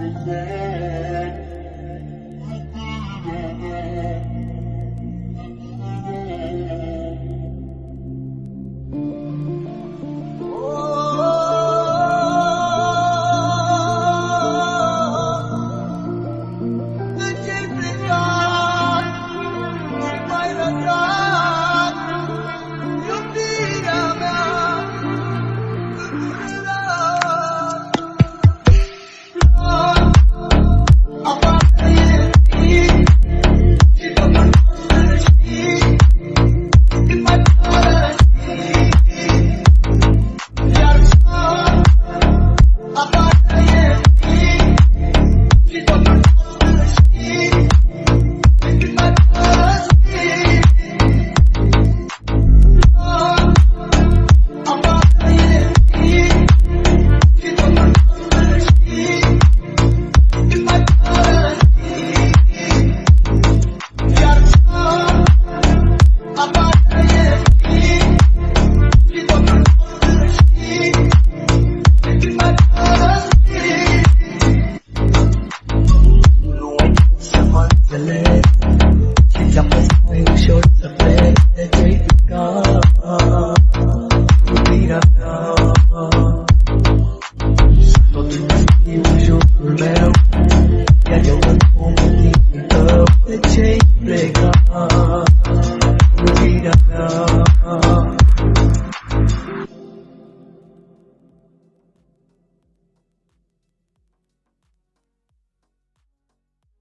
every day. Take